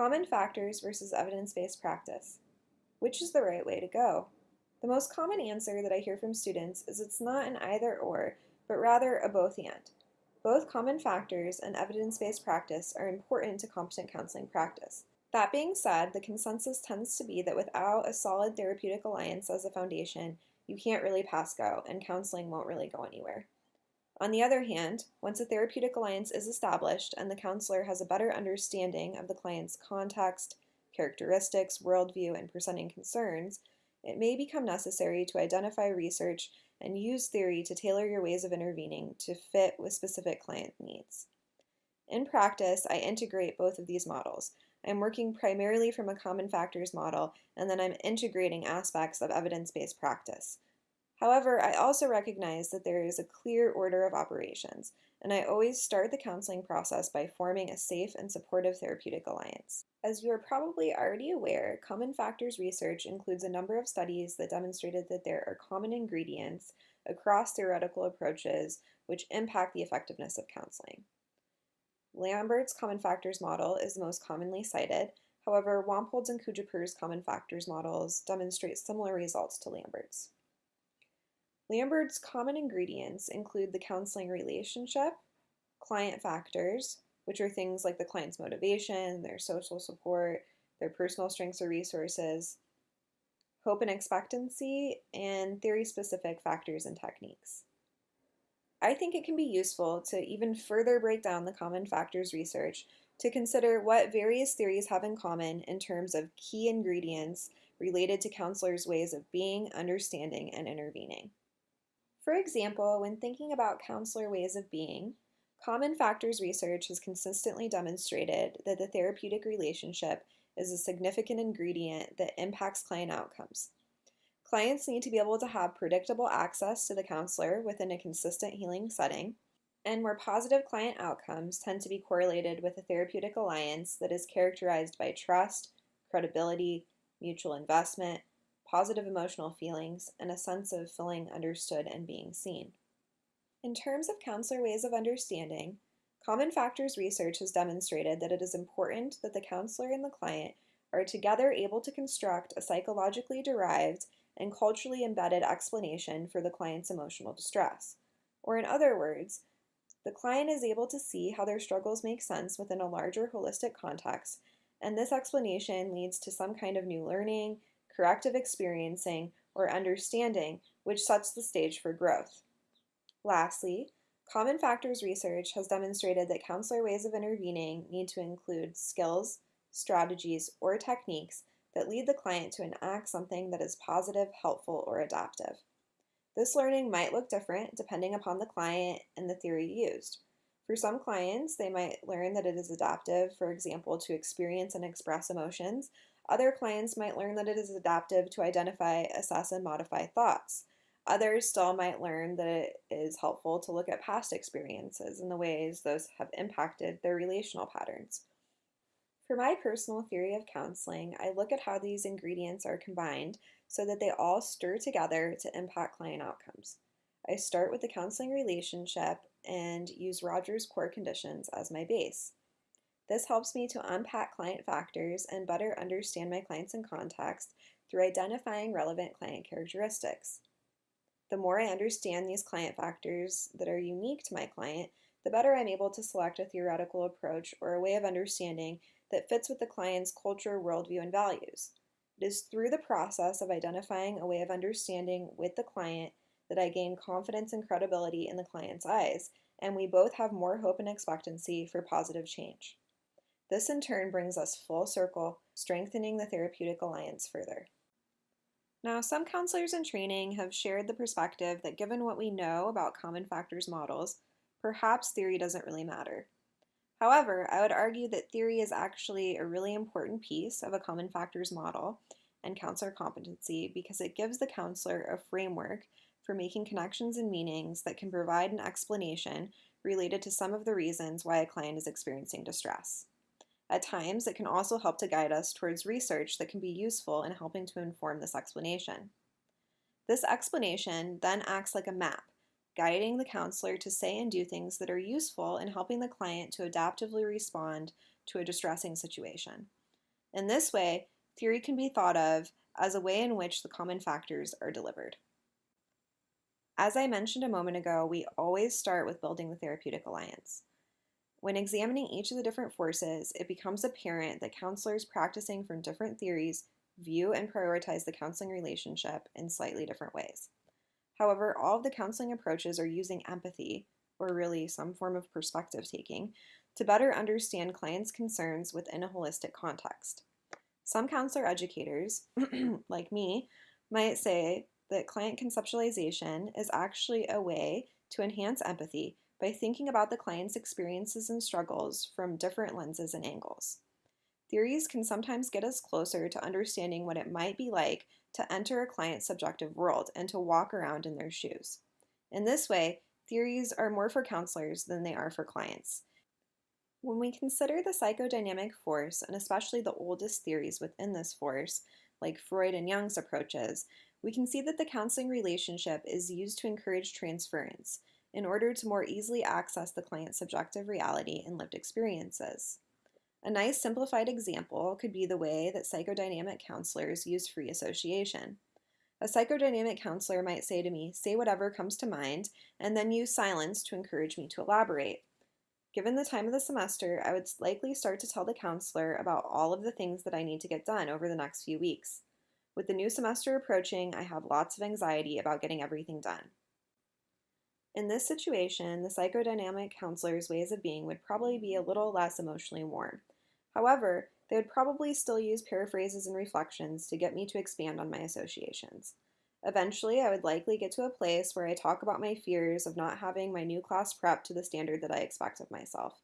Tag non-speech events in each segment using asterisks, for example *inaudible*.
Common factors versus evidence-based practice. Which is the right way to go? The most common answer that I hear from students is it's not an either or, but rather a both and. Both common factors and evidence-based practice are important to competent counseling practice. That being said, the consensus tends to be that without a solid therapeutic alliance as a foundation, you can't really pass go, and counseling won't really go anywhere. On the other hand, once a therapeutic alliance is established and the counselor has a better understanding of the client's context, characteristics, worldview, and presenting concerns, it may become necessary to identify research and use theory to tailor your ways of intervening to fit with specific client needs. In practice, I integrate both of these models. I'm working primarily from a common factors model, and then I'm integrating aspects of evidence-based practice. However, I also recognize that there is a clear order of operations, and I always start the counseling process by forming a safe and supportive therapeutic alliance. As you are probably already aware, common factors research includes a number of studies that demonstrated that there are common ingredients across theoretical approaches which impact the effectiveness of counseling. Lambert's common factors model is the most commonly cited, however, Wampold's and Cuijpers' common factors models demonstrate similar results to Lambert's. Lambert's common ingredients include the counseling relationship, client factors, which are things like the client's motivation, their social support, their personal strengths or resources, hope and expectancy, and theory-specific factors and techniques. I think it can be useful to even further break down the common factors research to consider what various theories have in common in terms of key ingredients related to counselors' ways of being, understanding, and intervening. For example, when thinking about counselor ways of being, common factors research has consistently demonstrated that the therapeutic relationship is a significant ingredient that impacts client outcomes. Clients need to be able to have predictable access to the counselor within a consistent healing setting, and where positive client outcomes tend to be correlated with a therapeutic alliance that is characterized by trust, credibility, mutual investment, positive emotional feelings, and a sense of feeling understood and being seen. In terms of counselor ways of understanding, Common Factors research has demonstrated that it is important that the counselor and the client are together able to construct a psychologically derived and culturally embedded explanation for the client's emotional distress. Or in other words, the client is able to see how their struggles make sense within a larger holistic context, and this explanation leads to some kind of new learning, corrective experiencing, or understanding, which sets the stage for growth. Lastly, common factors research has demonstrated that counselor ways of intervening need to include skills, strategies, or techniques that lead the client to enact something that is positive, helpful, or adaptive. This learning might look different depending upon the client and the theory used. For some clients, they might learn that it is adaptive, for example, to experience and express emotions, other clients might learn that it is adaptive to identify, assess, and modify thoughts. Others still might learn that it is helpful to look at past experiences and the ways those have impacted their relational patterns. For my personal theory of counseling, I look at how these ingredients are combined so that they all stir together to impact client outcomes. I start with the counseling relationship and use Rogers' core conditions as my base. This helps me to unpack client factors and better understand my clients in context through identifying relevant client characteristics. The more I understand these client factors that are unique to my client, the better I'm able to select a theoretical approach or a way of understanding that fits with the client's culture, worldview, and values. It is through the process of identifying a way of understanding with the client that I gain confidence and credibility in the client's eyes, and we both have more hope and expectancy for positive change. This in turn brings us full circle, strengthening the therapeutic alliance further. Now, some counselors in training have shared the perspective that given what we know about common factors models, perhaps theory doesn't really matter. However, I would argue that theory is actually a really important piece of a common factors model and counselor competency because it gives the counselor a framework for making connections and meanings that can provide an explanation related to some of the reasons why a client is experiencing distress. At times, it can also help to guide us towards research that can be useful in helping to inform this explanation. This explanation then acts like a map, guiding the counselor to say and do things that are useful in helping the client to adaptively respond to a distressing situation. In this way, theory can be thought of as a way in which the common factors are delivered. As I mentioned a moment ago, we always start with building the therapeutic alliance. When examining each of the different forces, it becomes apparent that counselors practicing from different theories view and prioritize the counseling relationship in slightly different ways. However, all of the counseling approaches are using empathy, or really some form of perspective taking, to better understand clients' concerns within a holistic context. Some counselor educators, *clears throat* like me, might say that client conceptualization is actually a way to enhance empathy by thinking about the client's experiences and struggles from different lenses and angles. Theories can sometimes get us closer to understanding what it might be like to enter a client's subjective world and to walk around in their shoes. In this way, theories are more for counselors than they are for clients. When we consider the psychodynamic force, and especially the oldest theories within this force, like Freud and Jung's approaches, we can see that the counseling relationship is used to encourage transference in order to more easily access the client's subjective reality and lived experiences. A nice simplified example could be the way that psychodynamic counselors use free association. A psychodynamic counselor might say to me, say whatever comes to mind, and then use silence to encourage me to elaborate. Given the time of the semester, I would likely start to tell the counselor about all of the things that I need to get done over the next few weeks. With the new semester approaching, I have lots of anxiety about getting everything done. In this situation, the psychodynamic counselor's ways of being would probably be a little less emotionally warm. However, they would probably still use paraphrases and reflections to get me to expand on my associations. Eventually, I would likely get to a place where I talk about my fears of not having my new class prep to the standard that I expect of myself.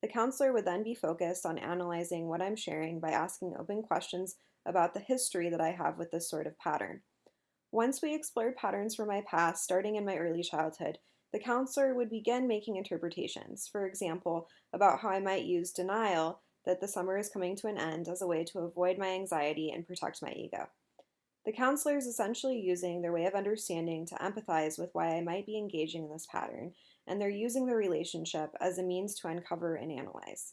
The counselor would then be focused on analyzing what I'm sharing by asking open questions about the history that I have with this sort of pattern. Once we explored patterns from my past, starting in my early childhood, the counselor would begin making interpretations, for example, about how I might use denial that the summer is coming to an end as a way to avoid my anxiety and protect my ego. The counselor is essentially using their way of understanding to empathize with why I might be engaging in this pattern, and they're using the relationship as a means to uncover and analyze.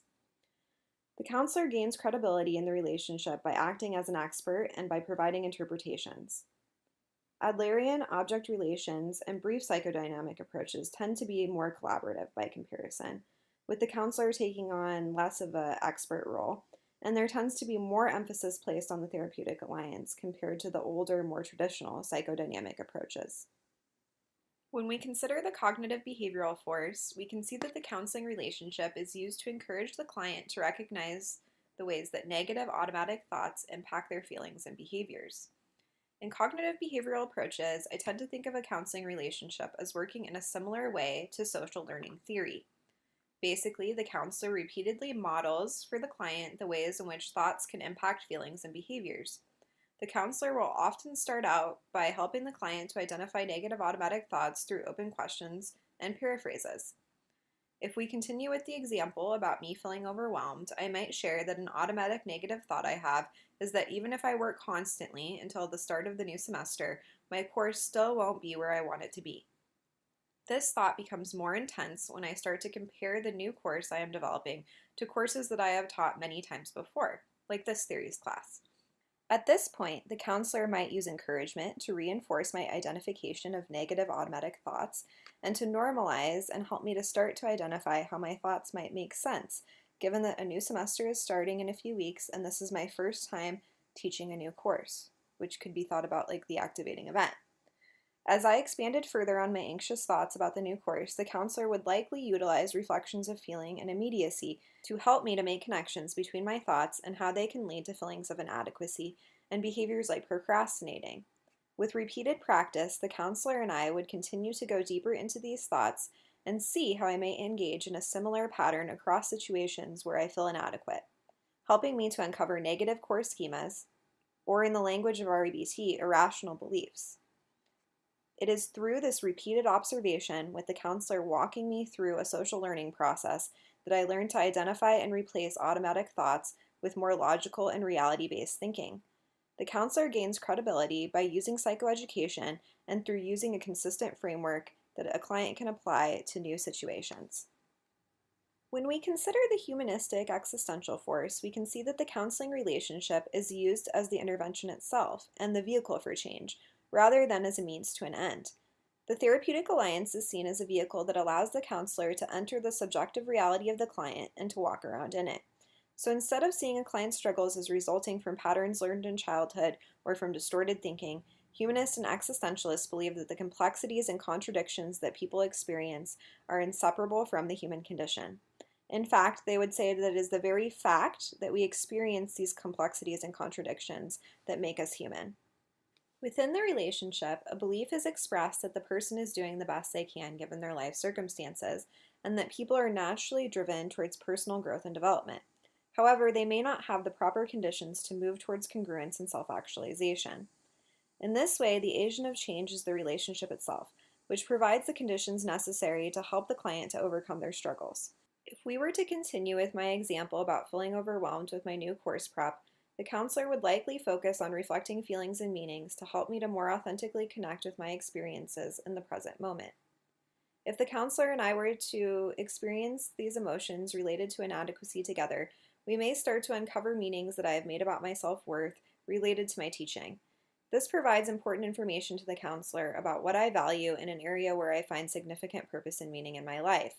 The counselor gains credibility in the relationship by acting as an expert and by providing interpretations. Adlerian object relations and brief psychodynamic approaches tend to be more collaborative by comparison, with the counselor taking on less of an expert role, and there tends to be more emphasis placed on the therapeutic alliance compared to the older, more traditional psychodynamic approaches. When we consider the cognitive behavioral force, we can see that the counseling relationship is used to encourage the client to recognize the ways that negative automatic thoughts impact their feelings and behaviors. In cognitive behavioral approaches, I tend to think of a counseling relationship as working in a similar way to social learning theory. Basically, the counselor repeatedly models for the client the ways in which thoughts can impact feelings and behaviors. The counselor will often start out by helping the client to identify negative automatic thoughts through open questions and paraphrases. If we continue with the example about me feeling overwhelmed, I might share that an automatic negative thought I have is that even if I work constantly until the start of the new semester, my course still won't be where I want it to be. This thought becomes more intense when I start to compare the new course I am developing to courses that I have taught many times before, like this theories class. At this point, the counselor might use encouragement to reinforce my identification of negative automatic thoughts and to normalize and help me to start to identify how my thoughts might make sense, given that a new semester is starting in a few weeks and this is my first time teaching a new course, which could be thought about like the activating event. As I expanded further on my anxious thoughts about the new course, the counselor would likely utilize reflections of feeling and immediacy to help me to make connections between my thoughts and how they can lead to feelings of inadequacy and behaviors like procrastinating. With repeated practice, the counselor and I would continue to go deeper into these thoughts and see how I may engage in a similar pattern across situations where I feel inadequate, helping me to uncover negative core schemas, or in the language of REBT, irrational beliefs. It is through this repeated observation, with the counselor walking me through a social learning process, that I learned to identify and replace automatic thoughts with more logical and reality based thinking. The counselor gains credibility by using psychoeducation and through using a consistent framework that a client can apply to new situations. When we consider the humanistic existential force, we can see that the counseling relationship is used as the intervention itself and the vehicle for change, rather than as a means to an end. The therapeutic alliance is seen as a vehicle that allows the counselor to enter the subjective reality of the client and to walk around in it. So instead of seeing a client's struggles as resulting from patterns learned in childhood or from distorted thinking, humanists and existentialists believe that the complexities and contradictions that people experience are inseparable from the human condition. In fact, they would say that it is the very fact that we experience these complexities and contradictions that make us human. Within the relationship, a belief is expressed that the person is doing the best they can given their life circumstances, and that people are naturally driven towards personal growth and development. However, they may not have the proper conditions to move towards congruence and self-actualization. In this way, the agent of change is the relationship itself, which provides the conditions necessary to help the client to overcome their struggles. If we were to continue with my example about feeling overwhelmed with my new course prep, the counselor would likely focus on reflecting feelings and meanings to help me to more authentically connect with my experiences in the present moment. If the counselor and I were to experience these emotions related to inadequacy together, we may start to uncover meanings that I have made about my self-worth related to my teaching. This provides important information to the counselor about what I value in an area where I find significant purpose and meaning in my life,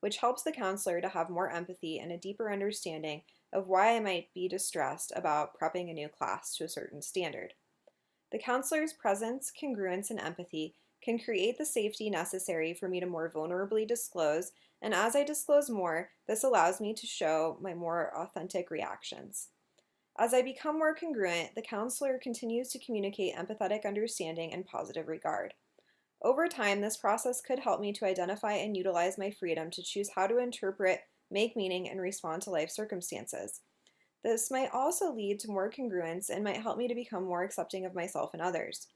which helps the counselor to have more empathy and a deeper understanding of why I might be distressed about prepping a new class to a certain standard. The counselor's presence, congruence, and empathy can create the safety necessary for me to more vulnerably disclose and as I disclose more, this allows me to show my more authentic reactions. As I become more congruent, the counselor continues to communicate empathetic understanding and positive regard. Over time, this process could help me to identify and utilize my freedom to choose how to interpret, make meaning, and respond to life circumstances. This might also lead to more congruence and might help me to become more accepting of myself and others.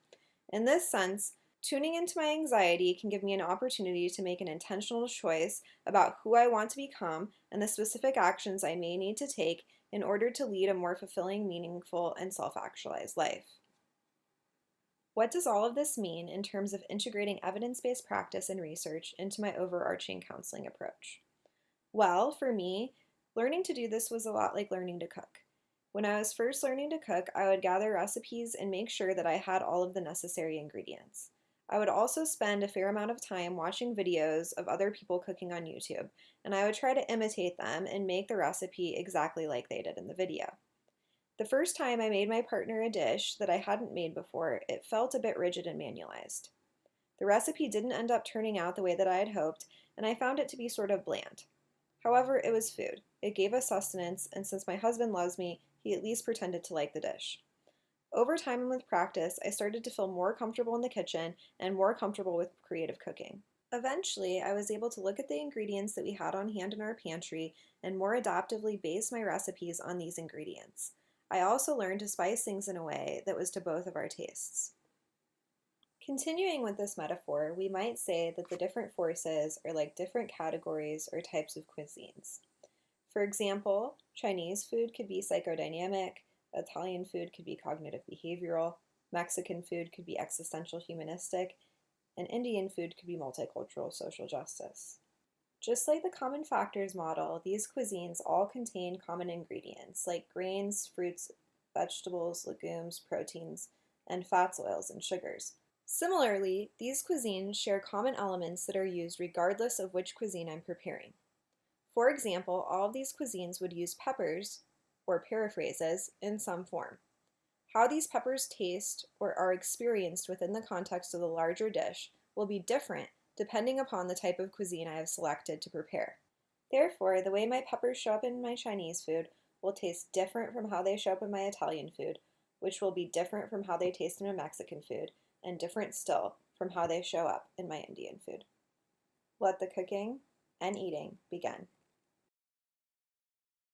In this sense, Tuning into my anxiety can give me an opportunity to make an intentional choice about who I want to become and the specific actions I may need to take in order to lead a more fulfilling, meaningful, and self-actualized life. What does all of this mean in terms of integrating evidence-based practice and research into my overarching counseling approach? Well, for me, learning to do this was a lot like learning to cook. When I was first learning to cook, I would gather recipes and make sure that I had all of the necessary ingredients. I would also spend a fair amount of time watching videos of other people cooking on YouTube, and I would try to imitate them and make the recipe exactly like they did in the video. The first time I made my partner a dish that I hadn't made before, it felt a bit rigid and manualized. The recipe didn't end up turning out the way that I had hoped, and I found it to be sort of bland. However, it was food. It gave us sustenance, and since my husband loves me, he at least pretended to like the dish. Over time and with practice, I started to feel more comfortable in the kitchen and more comfortable with creative cooking. Eventually, I was able to look at the ingredients that we had on hand in our pantry and more adaptively base my recipes on these ingredients. I also learned to spice things in a way that was to both of our tastes. Continuing with this metaphor, we might say that the different forces are like different categories or types of cuisines. For example, Chinese food could be psychodynamic, Italian food could be cognitive behavioral, Mexican food could be existential humanistic, and Indian food could be multicultural social justice. Just like the common factors model, these cuisines all contain common ingredients like grains, fruits, vegetables, legumes, proteins, and fats, oils, and sugars. Similarly, these cuisines share common elements that are used regardless of which cuisine I'm preparing. For example, all of these cuisines would use peppers or paraphrases in some form. How these peppers taste or are experienced within the context of the larger dish will be different depending upon the type of cuisine I have selected to prepare. Therefore, the way my peppers show up in my Chinese food will taste different from how they show up in my Italian food, which will be different from how they taste in my Mexican food, and different still from how they show up in my Indian food. Let the cooking and eating begin.